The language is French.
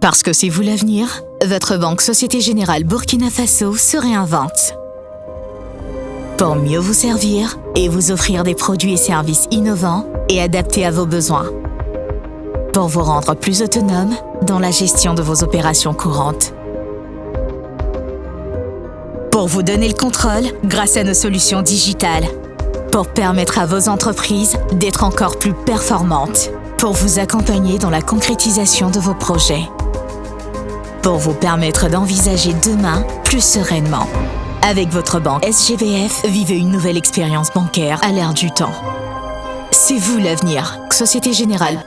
Parce que c'est vous l'avenir, votre banque Société Générale Burkina Faso se réinvente. Pour mieux vous servir et vous offrir des produits et services innovants et adaptés à vos besoins. Pour vous rendre plus autonome dans la gestion de vos opérations courantes. Pour vous donner le contrôle grâce à nos solutions digitales. Pour permettre à vos entreprises d'être encore plus performantes. Pour vous accompagner dans la concrétisation de vos projets pour vous permettre d'envisager demain plus sereinement. Avec votre banque SGBF, vivez une nouvelle expérience bancaire à l'ère du temps. C'est vous l'avenir. Société Générale.